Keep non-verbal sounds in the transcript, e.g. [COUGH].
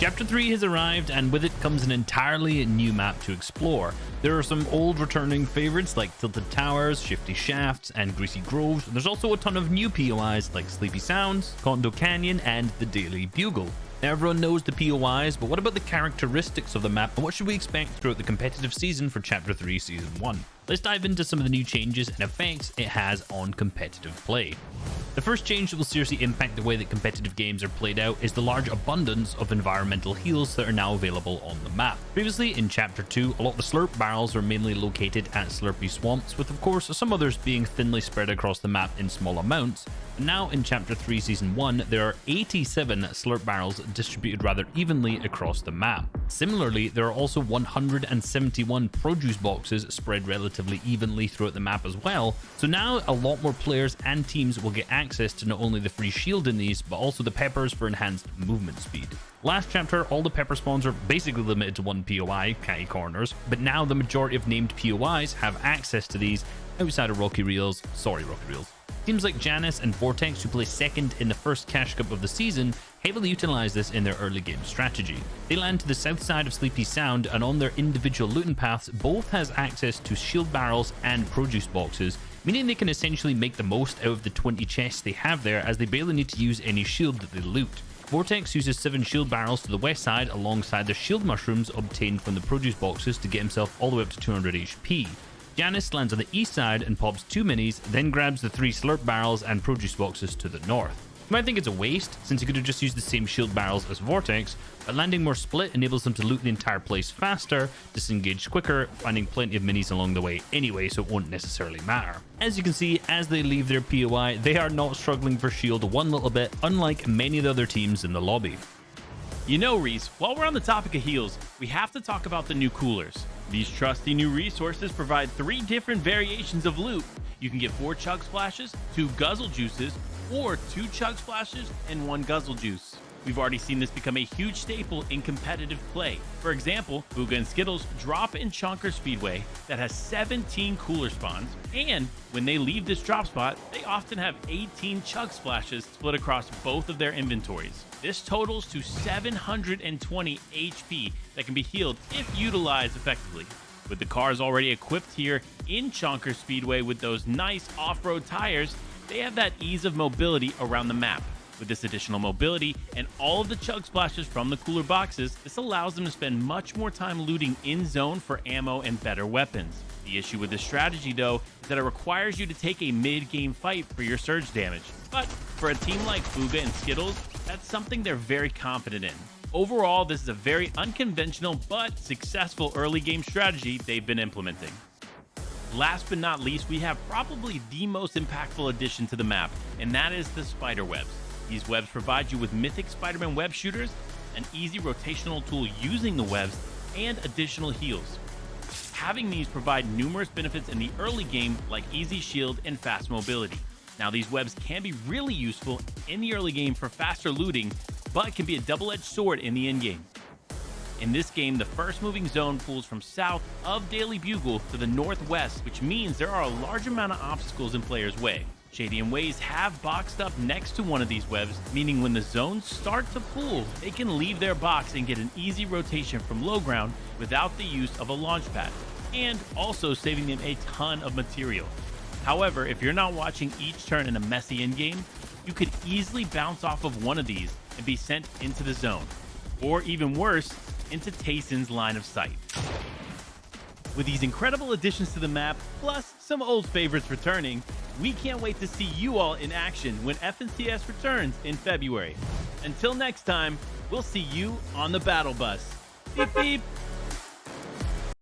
Chapter 3 has arrived, and with it comes an entirely new map to explore. There are some old returning favorites like Tilted Towers, Shifty Shafts, and Greasy Groves. There's also a ton of new POIs like Sleepy Sounds, Condo Canyon, and the Daily Bugle. Everyone knows the POIs, but what about the characteristics of the map and what should we expect throughout the competitive season for Chapter 3 Season 1? Let's dive into some of the new changes and effects it has on competitive play. The first change that will seriously impact the way that competitive games are played out is the large abundance of environmental heals that are now available on the map. Previously, in Chapter 2, a lot of the slurp barrels were mainly located at Slurpy Swamps, with of course some others being thinly spread across the map in small amounts, now in Chapter 3 Season 1, there are 87 slurp barrels distributed rather evenly across the map. Similarly, there are also 171 produce boxes spread relatively evenly throughout the map as well, so now a lot more players and teams will get access to not only the free shield in these, but also the peppers for enhanced movement speed. Last chapter, all the pepper spawns are basically limited to one POI, Catty Corners, but now the majority of named POIs have access to these outside of Rocky Reels, sorry Rocky Reels. Teams like Janus and Vortex, who placed second in the first Cash Cup of the season, heavily utilize this in their early game strategy. They land to the south side of Sleepy Sound, and on their individual looting paths, both has access to shield barrels and produce boxes, meaning they can essentially make the most out of the 20 chests they have there as they barely need to use any shield that they loot. Vortex uses 7 shield barrels to the west side alongside the shield mushrooms obtained from the produce boxes to get himself all the way up to 200 HP. Janus lands on the east side and pops two minis, then grabs the three slurp barrels and produce boxes to the north. You might think it's a waste, since he could have just used the same shield barrels as Vortex, but landing more split enables them to loot the entire place faster, disengage quicker, finding plenty of minis along the way anyway, so it won't necessarily matter. As you can see, as they leave their POI, they are not struggling for shield one little bit, unlike many of the other teams in the lobby. You know, Reese, while we're on the topic of heals, we have to talk about the new coolers. These trusty new resources provide three different variations of loot. You can get four chug splashes, two guzzle juices, or two chug splashes and one guzzle juice. We've already seen this become a huge staple in competitive play. For example, Booga and Skittles drop in Chonker Speedway that has 17 cooler spawns, and when they leave this drop spot, they often have 18 chug splashes split across both of their inventories. This totals to 720 HP that can be healed if utilized effectively. With the cars already equipped here in Chonker Speedway with those nice off-road tires, they have that ease of mobility around the map. With this additional mobility and all of the chug splashes from the cooler boxes, this allows them to spend much more time looting in zone for ammo and better weapons. The issue with this strategy, though, is that it requires you to take a mid-game fight for your surge damage. But for a team like Booga and Skittles, that's something they're very confident in. Overall, this is a very unconventional but successful early game strategy they've been implementing. Last but not least, we have probably the most impactful addition to the map, and that is the spider webs. These webs provide you with mythic Spider-Man web shooters, an easy rotational tool using the webs, and additional heals. Having these provide numerous benefits in the early game like easy shield and fast mobility. Now these webs can be really useful in the early game for faster looting, but can be a double-edged sword in the end game. In this game, the first moving zone pulls from south of Daily Bugle to the northwest, which means there are a large amount of obstacles in players' way. Shady and Ways have boxed up next to one of these webs, meaning when the zones start to pull, they can leave their box and get an easy rotation from low ground without the use of a launch pad, and also saving them a ton of material. However, if you're not watching each turn in a messy endgame, you could easily bounce off of one of these and be sent into the zone, or even worse, into Tayson's line of sight. With these incredible additions to the map, plus some old favorites returning, we can't wait to see you all in action when FNCS returns in February. Until next time, we'll see you on the battle bus. Beep beep! [LAUGHS]